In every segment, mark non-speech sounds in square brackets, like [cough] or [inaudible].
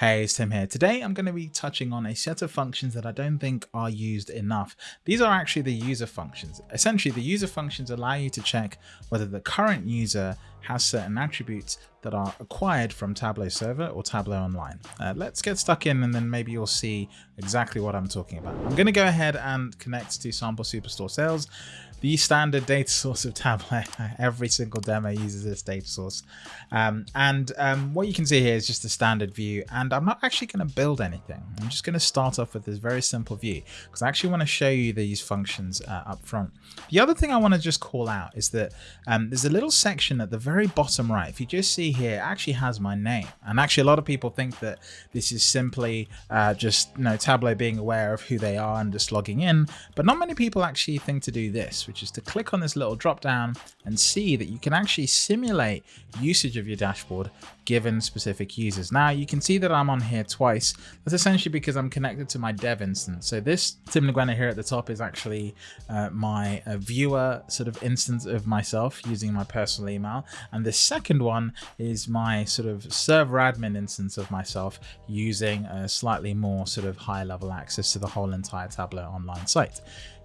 Hey, it's Tim here. Today I'm going to be touching on a set of functions that I don't think are used enough. These are actually the user functions. Essentially, the user functions allow you to check whether the current user has certain attributes that are acquired from Tableau Server or Tableau Online. Uh, let's get stuck in and then maybe you'll see exactly what I'm talking about. I'm going to go ahead and connect to Sample Superstore Sales the standard data source of Tableau. [laughs] Every single demo uses this data source. Um, and um, what you can see here is just a standard view. And I'm not actually going to build anything. I'm just going to start off with this very simple view because I actually want to show you these functions uh, up front. The other thing I want to just call out is that um, there's a little section at the very bottom right. If you just see here, actually has my name. And actually a lot of people think that this is simply uh, just you know, Tableau being aware of who they are and just logging in. But not many people actually think to do this which is to click on this little drop down and see that you can actually simulate usage of your dashboard given specific users. Now you can see that I'm on here twice. That's essentially because I'm connected to my dev instance. So this Tim Ngwena here at the top is actually uh, my uh, viewer sort of instance of myself using my personal email. And the second one is my sort of server admin instance of myself using a slightly more sort of high level access to the whole entire Tableau online site.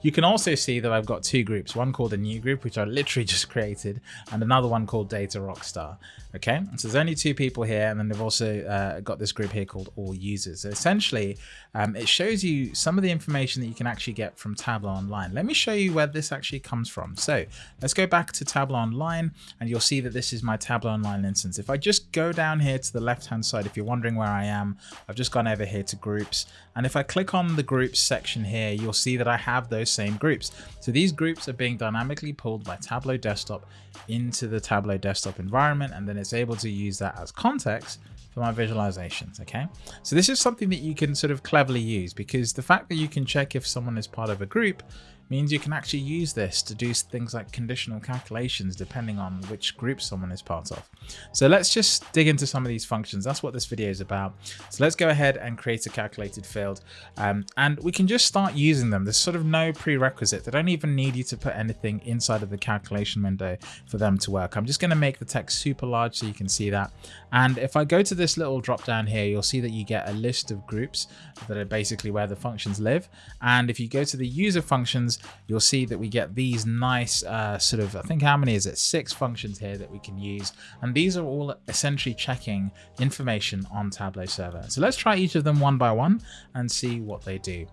You can also see that I've got two groups, one called a new group, which I literally [laughs] just created, and another one called Data Rockstar. Okay, so there's only two people here, and then they've also uh, got this group here called All Users. So essentially, um, it shows you some of the information that you can actually get from Tableau Online. Let me show you where this actually comes from. So let's go back to Tableau Online, and you'll see that this is my Tableau Online instance. If I just go down here to the left-hand side, if you're wondering where I am, I've just gone over here to Groups, and if I click on the Groups section here, you'll see that I have those same groups. So these groups are being dynamically pulled by Tableau Desktop into the Tableau Desktop environment, and then it's able to use that as context for my visualizations, okay? So this is something that you can sort of cleverly use because the fact that you can check if someone is part of a group means you can actually use this to do things like conditional calculations depending on which group someone is part of. So let's just dig into some of these functions. That's what this video is about. So let's go ahead and create a calculated field um, and we can just start using them. There's sort of no prerequisite. They don't even need you to put anything inside of the calculation window for them to work. I'm just going to make the text super large so you can see that. And if I go to this little drop down here, you'll see that you get a list of groups that are basically where the functions live. And if you go to the user functions, you'll see that we get these nice uh, sort of, I think how many is it? Six functions here that we can use. And these are all essentially checking information on Tableau server. So let's try each of them one by one and see what they do.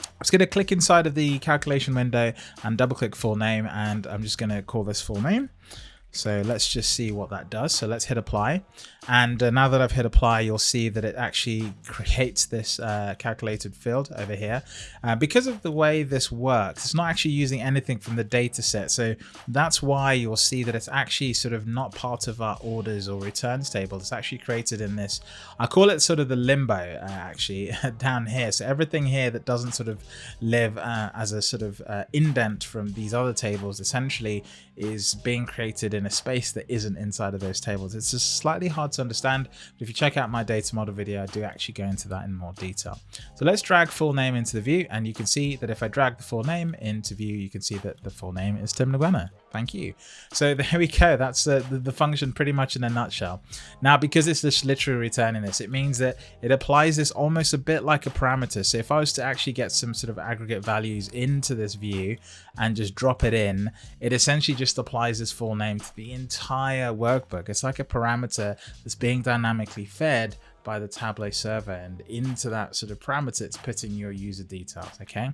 I'm just going to click inside of the calculation window and double click full name and I'm just going to call this full name. So let's just see what that does. So let's hit apply. And uh, now that I've hit apply, you'll see that it actually creates this uh, calculated field over here. Uh, because of the way this works, it's not actually using anything from the data set. So that's why you'll see that it's actually sort of not part of our orders or returns table. It's actually created in this, I call it sort of the limbo uh, actually [laughs] down here. So everything here that doesn't sort of live uh, as a sort of uh, indent from these other tables essentially is being created in a space that isn't inside of those tables. It's just slightly hard to understand, but if you check out my data model video, I do actually go into that in more detail. So let's drag full name into the view, and you can see that if I drag the full name into view, you can see that the full name is Tim Ngwena. Thank you. So [laughs] there we go. That's uh, the, the, function pretty much in a nutshell. Now, because it's just literally returning this, it means that it applies this almost a bit like a parameter. So if I was to actually get some sort of aggregate values into this view and just drop it in, it essentially just applies this full name to the entire workbook. It's like a parameter that's being dynamically fed by the Tableau server and into that sort of parameter it's putting your user details okay?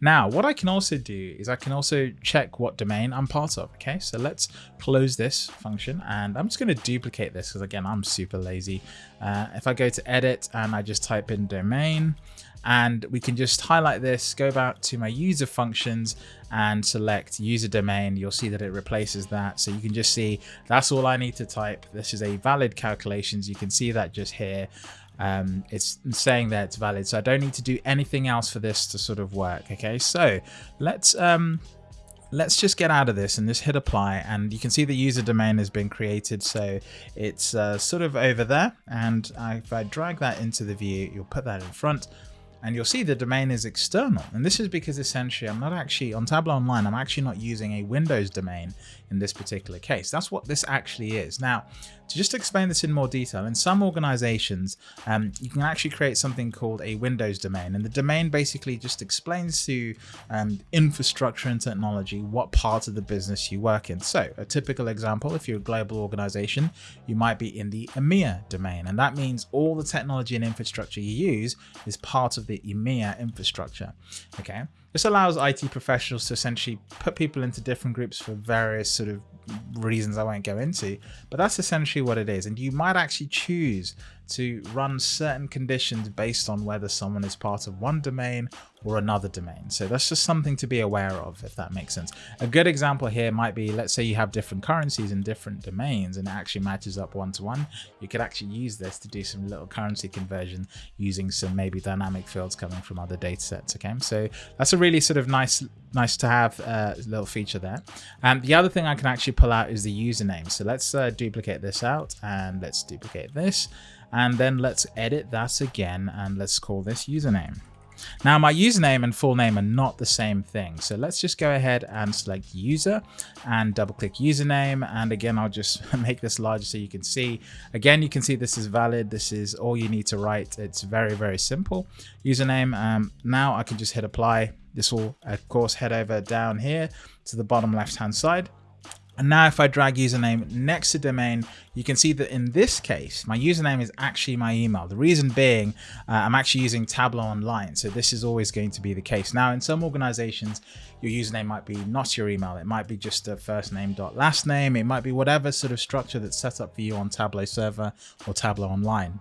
Now what I can also do is I can also check what domain I'm part of okay? So let's close this function and I'm just going to duplicate this because again I'm super lazy. Uh, if I go to edit and I just type in domain and we can just highlight this, go back to my user functions and select user domain. You'll see that it replaces that. So you can just see that's all I need to type. This is a valid calculations. You can see that just here. Um, it's saying that it's valid. So I don't need to do anything else for this to sort of work. Okay, so let's um, let's just get out of this and just hit apply and you can see the user domain has been created so it's uh, sort of over there and if I drag that into the view you'll put that in front and you'll see the domain is external. And this is because essentially I'm not actually on Tableau Online, I'm actually not using a Windows domain in this particular case. That's what this actually is. Now, to just explain this in more detail, in some organizations, um, you can actually create something called a Windows domain. And the domain basically just explains to um, infrastructure and technology what part of the business you work in. So a typical example, if you're a global organization, you might be in the EMEA domain. And that means all the technology and infrastructure you use is part of the EMEA infrastructure. Okay. This allows IT professionals to essentially put people into different groups for various sort of reasons I won't go into, but that's essentially what it is. And you might actually choose to run certain conditions based on whether someone is part of one domain or another domain. So that's just something to be aware of, if that makes sense. A good example here might be, let's say you have different currencies in different domains and it actually matches up one to one. You could actually use this to do some little currency conversion using some maybe dynamic fields coming from other data sets. Okay, so that's a really sort of nice nice to have uh, little feature there. And the other thing I can actually pull out is the username. So let's uh, duplicate this out and let's duplicate this. And then let's edit that again and let's call this username. Now my username and full name are not the same thing. So let's just go ahead and select user and double click username. And again, I'll just [laughs] make this larger so you can see. Again, you can see this is valid. This is all you need to write. It's very, very simple. Username. Um, now I can just hit apply. This will of course head over down here to the bottom left hand side. And now if I drag username next to domain, you can see that in this case, my username is actually my email. The reason being, uh, I'm actually using Tableau Online. So this is always going to be the case. Now, in some organizations, your username might be not your email. It might be just a first name dot last name. It might be whatever sort of structure that's set up for you on Tableau server or Tableau Online.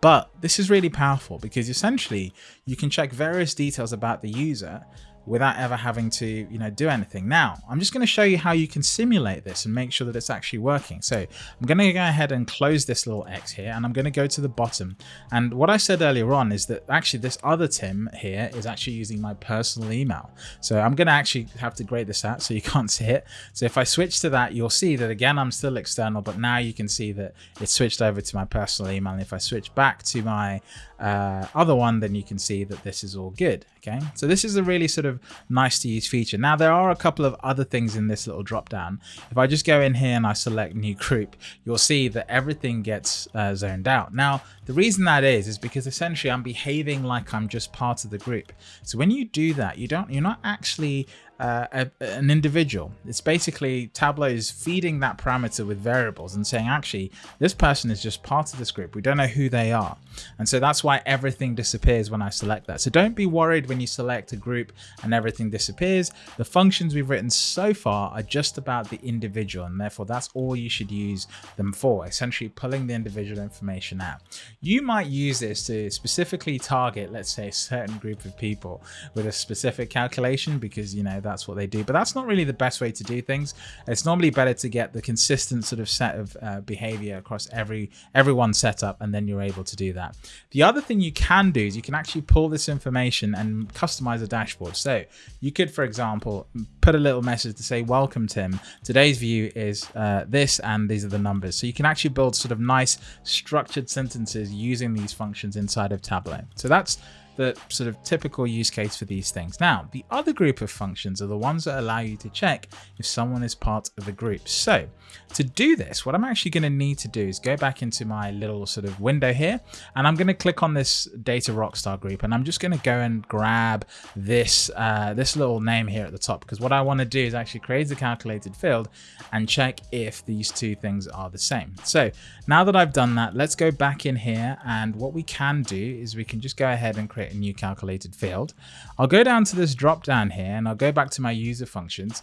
But this is really powerful because essentially you can check various details about the user without ever having to, you know, do anything. Now, I'm just going to show you how you can simulate this and make sure that it's actually working. So I'm going to go ahead and close this little X here, and I'm going to go to the bottom. And what I said earlier on is that actually this other Tim here is actually using my personal email. So I'm going to actually have to grade this out so you [laughs] can't see it. So if I switch to that, you'll see that again, I'm still external, but now you can see that it's switched over to my personal email. And if I switch back to my uh, other one, then you can see that this is all good. Okay, so this is a really sort of nice to use feature. Now there are a couple of other things in this little drop down. If I just go in here and I select new group, you'll see that everything gets uh, zoned out. Now the reason that is, is because essentially I'm behaving like I'm just part of the group. So when you do that, you don't, you're not actually uh, a, an individual. It's basically Tableau is feeding that parameter with variables and saying, actually, this person is just part of this group. We don't know who they are. And so that's why everything disappears when I select that. So don't be worried when you select a group and everything disappears. The functions we've written so far are just about the individual. And therefore that's all you should use them for, essentially pulling the individual information out. You might use this to specifically target, let's say a certain group of people with a specific calculation because, you know, that's what they do. But that's not really the best way to do things. It's normally better to get the consistent sort of set of uh, behavior across every everyone setup, and then you're able to do that. The other thing you can do is you can actually pull this information and customize a dashboard. So you could, for example, put a little message to say, welcome Tim, today's view is uh, this and these are the numbers. So you can actually build sort of nice structured sentences using these functions inside of Tableau. So that's the sort of typical use case for these things. Now, the other group of functions are the ones that allow you to check if someone is part of a group. So to do this, what I'm actually going to need to do is go back into my little sort of window here, and I'm going to click on this data rockstar group, and I'm just going to go and grab this, uh, this little name here at the top, because what I want to do is actually create a calculated field and check if these two things are the same. So now that I've done that, let's go back in here, and what we can do is we can just go ahead and create a new calculated field. I'll go down to this drop down here, and I'll go back to my user functions,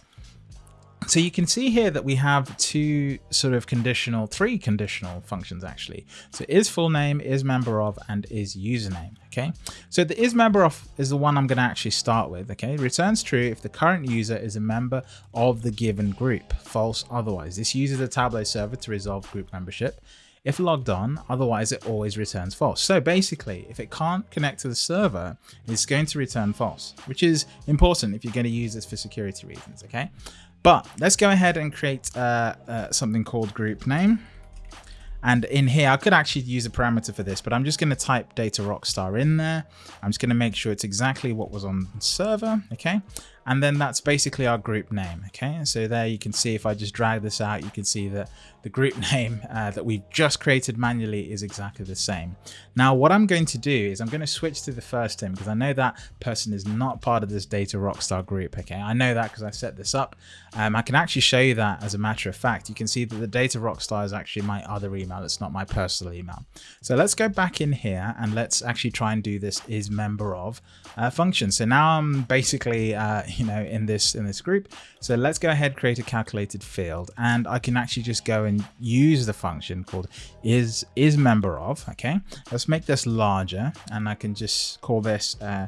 so you can see here that we have two sort of conditional, three conditional functions actually. So is full name, is member of, and is username, okay? So the is member of is the one I'm gonna actually start with, okay? Returns true if the current user is a member of the given group, false otherwise. This uses a Tableau server to resolve group membership. If logged on, otherwise it always returns false. So basically, if it can't connect to the server, it's going to return false, which is important if you're going to use this for security reasons, okay? But let's go ahead and create uh, uh, something called group name. And in here, I could actually use a parameter for this, but I'm just going to type data rockstar in there. I'm just going to make sure it's exactly what was on the server. Okay. and then that's basically our group name. Okay, so there you can see if I just drag this out, you can see that the group [laughs] name uh, that we've just created manually is exactly the same. Now, what I'm going to do is I'm going to switch to the first team because I know that person is not part of this data rockstar group. Okay, I know that because I set this up. Um, I can actually show you that as a matter of fact. You can see that the data rockstar is actually my other email. It's not my personal email. So let's go back in here and let's actually try and do this is member of uh, function. So now I'm basically, uh, [laughs] you know, in this in this group. So let's go ahead, create a calculated field, and I can actually just go and use the function called is is member of. Okay, let's make this larger, and I can just call this uh,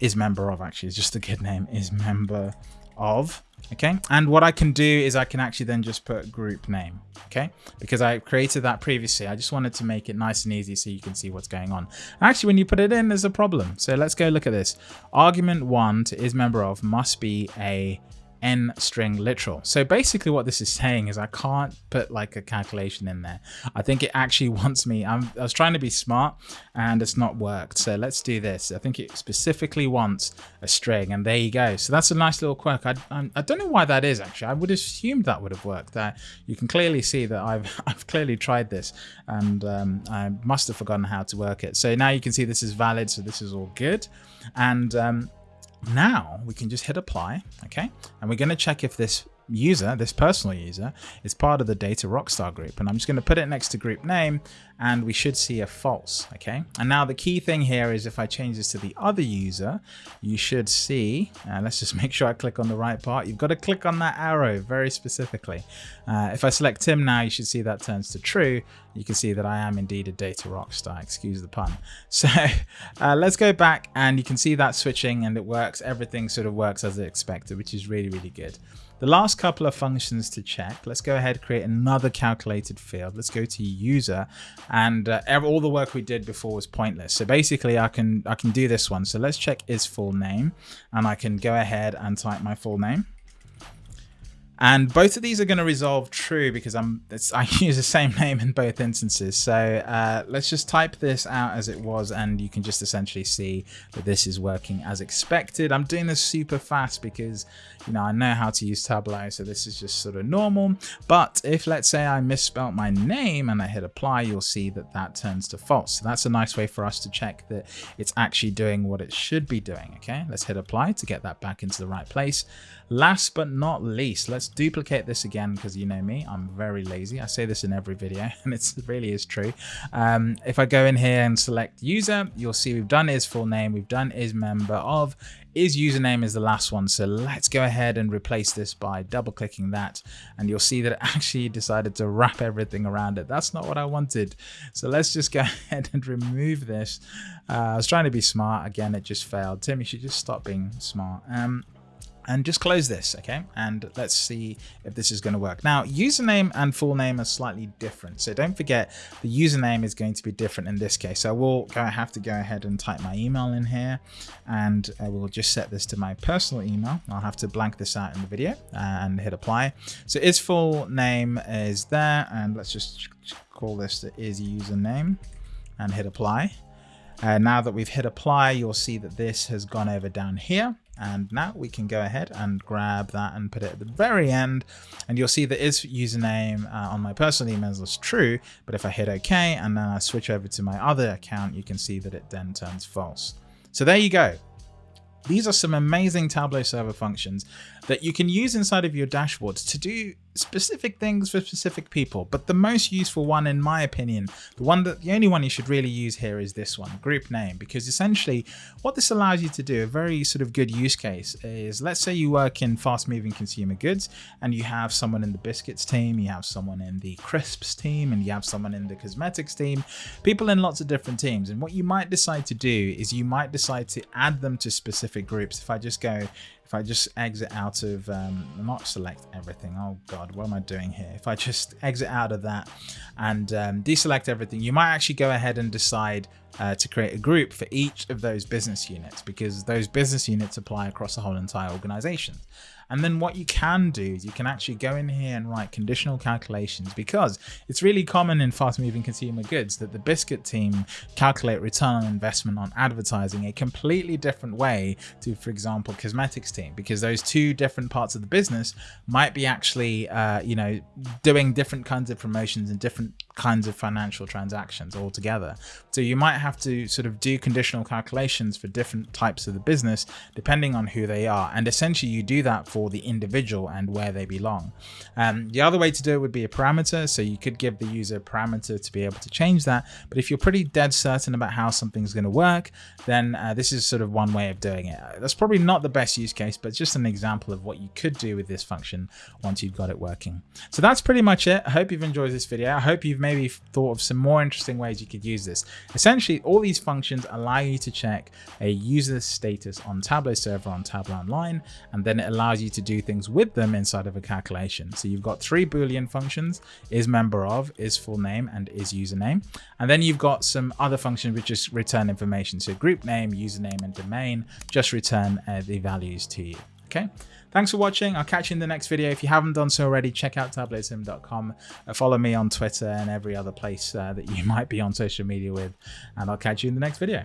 is member of. Actually, it's just a good name. Is member of okay and what I can do is I can actually then just put group name okay because I created that previously I just wanted to make it nice and easy so you can see what's going on actually when you put it in there's a problem so let's go look at this argument one to is member of must be a n string literal. So basically what this is saying is I can't put like a calculation in there. I think it actually [laughs] wants me, I'm, i was trying to be smart and it's not worked. So let's do this. I think it specifically wants a string and there you go. So that's a nice little quirk. I, I, I don't know why that is actually. I would have assumed that would have worked. That you can clearly see that I've, [laughs] I've clearly tried this and um, I must have forgotten how to work it. So now you can see this is valid. So this is all good. And um, now we can just hit apply, okay? And we're gonna check if this user, this personal user, is part of the data rockstar group. And I'm just gonna put it next to group name and we should see a false, okay? And now the key thing here is if I change this to the other user, you should see, uh, let's just [laughs] make sure I click on the right part. You've got to click on that arrow very specifically. Uh, if I select Tim now, you should see that turns to true. You can see that I am indeed a data rock star, excuse the pun. [laughs] So uh, let's go back and you can see that switching and it works. Everything sort of works as expected, which is really, really good. The last couple of functions to check, let's go ahead create another calculated field. Let's go to user and uh, all the work we did before was pointless. So basically I can I can do this one. So let's check is full name and I can go ahead and type my full name. And both of these are going to resolve true because I'm I [laughs] use the same name in both instances. So uh, let's just type this out as it was and you can just essentially see that this is working as expected. I'm doing this super fast because you know I know how to use Tableau so this is just sort of normal. But if let's say I misspelt my name and I hit apply you'll see that that turns to false. So that's a nice way for us to check that it's actually doing what it should be doing. Okay let's hit apply to get that back into the right place. Last but not least let's let's duplicate this again because you know me, I'm very lazy. I say this in every video [laughs] and it really is true. Um, if I go in here and select user, you'll see we've done is full name, we've done is member of, is username is the last one. So let's go ahead and replace this by double clicking that and you'll see that it [laughs] actually decided to wrap everything around it. That's not what I wanted. So let's just go [laughs] ahead and remove this. Uh, I was trying to be smart. Again, it just failed. Tim, you should just stop being smart. Um, and just close this okay? And let's see if this is going to work. Now username and full name are slightly different. So don't forget the username is going to be different in this case. So I will go have to go ahead and type my email in here and I will just set this to my personal email. I'll have to blank this out in the video and hit apply. So is full name is there and let's just call this the is username and hit apply. Uh, now that we've hit apply you'll see that this has gone over down here and now we can go ahead and grab that and put it at the very end. And you'll see that is username uh, on my personal emails is true. But if I hit OK and then I switch over to my other account, you can see that it then turns false. So there you go. These are some amazing Tableau server functions that you can use inside of your dashboards to do specific things for specific people. But the most useful one, in my opinion, the one that the only one you should really use here is this one, group name, because essentially what this allows you to do, a very sort of good use case is let's say you work in fast moving consumer goods and you have someone in the biscuits team, you have someone in the crisps team, and you have someone in the cosmetics team, people in lots of different teams. And what you might decide to do is you might decide to add them to specific groups. If I just go if I just exit out of, um, not select everything, oh god, what am I doing here? If I just exit out of that and um, deselect everything, you might actually go ahead and decide uh, to create a group for each of those business units because those business units apply across the whole entire organization. And then what you can do is you can actually go in here and write conditional calculations because it's really common in fast moving consumer goods that the Biscuit team calculate return on investment on advertising a completely different way to, for example, cosmetics team, because those two different parts of the business might be actually, uh, you know, doing different kinds of promotions and different kinds of financial transactions altogether. So you might have to sort of do conditional calculations for different types of the business, depending on who they are. And essentially you do that for the individual and where they belong. Um, the other way to do it would be a parameter. So you could give the user a parameter to be able to change that. But if you're pretty dead certain about how something's going to work, then uh, this is sort of one way of doing it. That's probably not the best use case, but just an example of what you could do with this function once you've got it working. So that's pretty much it. I hope you've enjoyed this video. I hope you've maybe thought of some more interesting ways you could use this. Essentially, all these functions allow you to check a user's status on Tableau server on Tableau Online, and then it allows you to do things with them inside of a calculation. So you've got three Boolean functions, is member of, is full name, and is username. And then you've got some other functions which just return information. So group name, username, and domain just return uh, the values to you. Okay, thanks for watching. I'll catch you in the next video. If you haven't done so already, check out tableautim.com. Uh, follow me on Twitter and every other place uh, that you [laughs] might be on social media with, and I'll catch you in the next video.